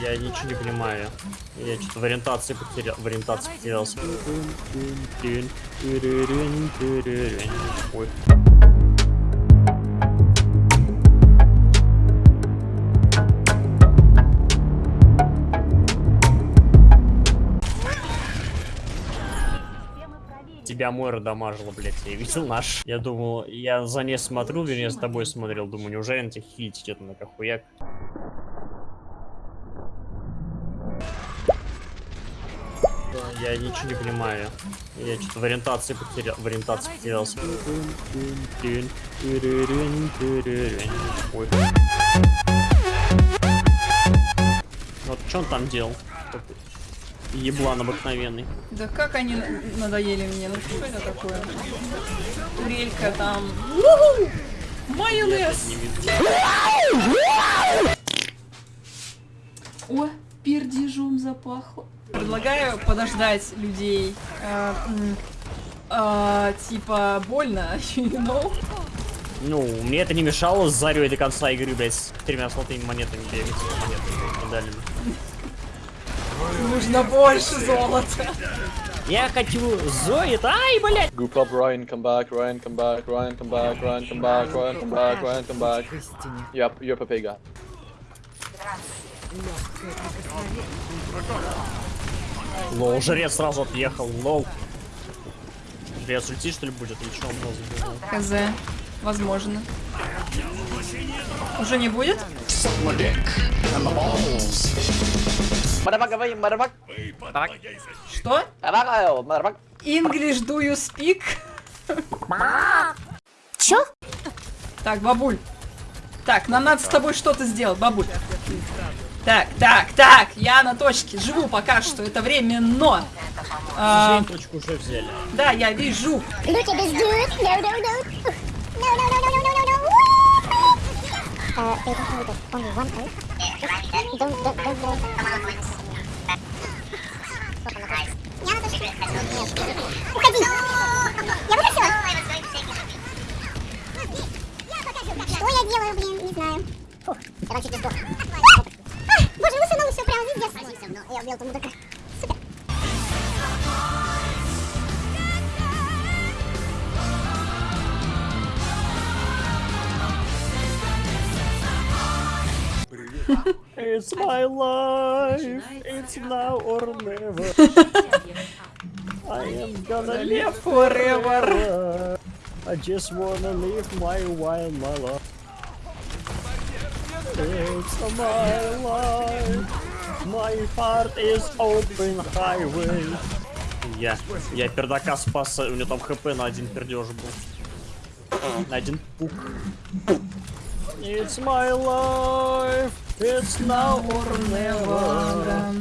Я ничего не понимаю. Я что-то в ориентации потерял. В ориентации потерялся. Ой. Тебя Мойра дамажила, блядь, я видел наш. Я думал, я за ней смотрю, вернее, с тобой смотрел, думаю, неужели на тебя хилить идет на какуяк? Я ничего не понимаю. Я что-то в ориентации потерял. В ориентации потерялся. Ой. Вот что он там делал? Еблан обыкновенный. Да как они на- надоели мне, ну что это такое? Турелька там. Майонез! О, пердежом запахло. Предлагаю подождать людей. э, э, типа больно, you know? Ну, мне это не мешало с Зарей до конца игры, блядь, с тремя золотыми монетами бегать, монетами, медалями. Нужно больше золота. Я хочу Зоид, ай, блядь! Group up, Ryan, come back, Ryan, come back, Ryan, come back, Ryan, come back, Ryan, come back, Ryan, come back. Yep, you're Papega. Лол, жрец сразу отъехал, лол. Жрец ульти, что ли, будет? Или что он забил? Хз, возможно. Уже не будет? Motherfucker. Что? English do you speak? Чё? Так, бабуль. Так, нам надо с тобой что-то сделать, бабуль. Так, так, так, я на точке живу пока что, это временно. А, точку уже взяли. да, я вижу. Look Фух, я там чуть не сдох. А, боже, высунула все прямо здесь. Я убил этого мудака. Супер. It's my life, it's now or never. I am gonna live forever. I just wanna live my wild my life. It's my life. My heart is open highway. Я, я пердака спас, у него там хп на один пердеж был. На один пук. It's my life, it's now or never.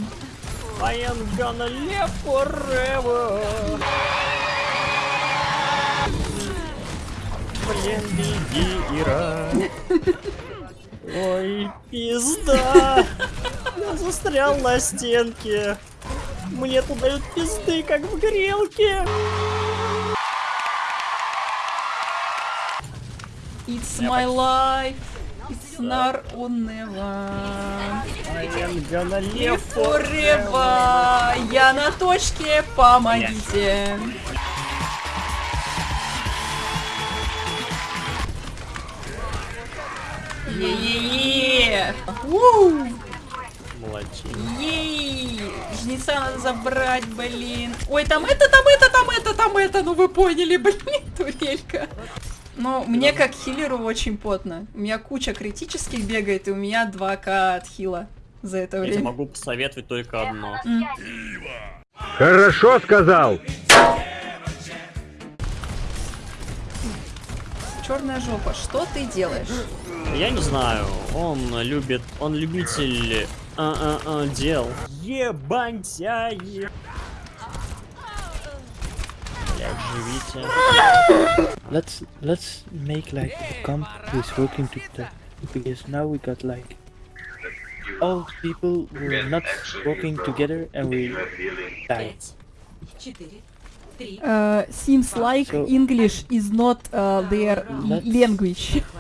I am gonna live forever. Блин, беги, Ира. Ой, пизда. Я застрял на стенке. Мне тут дают пизды, как в грелке. It's my life. It's not or never. I am gonna live forever. Я на точке, помогите. Е-е-е! Уу! Молодчина. Ей! Жнеца надо забрать, блин. Ой, там это, там это, там это, там это. Ну вы поняли, блин, турелька. Ну, мне как хилеру очень потно. У меня куча критических бегает, и у меня 2к от хила за это Я тебе время. могу посоветовать только одно. Хорошо сказал. Черная жопа, что ты делаешь? Я не знаю, он любит, он любитель а, а, а, дел. Ебаньтяи. Блядь, живите. let's let's make like a camp who's working together because now we got like all people were not working together and we died. uh, seems like so English is not uh, their language. Right.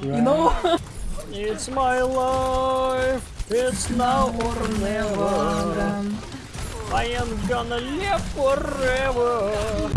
You know? it's my life, it's now or never. I am gonna live forever.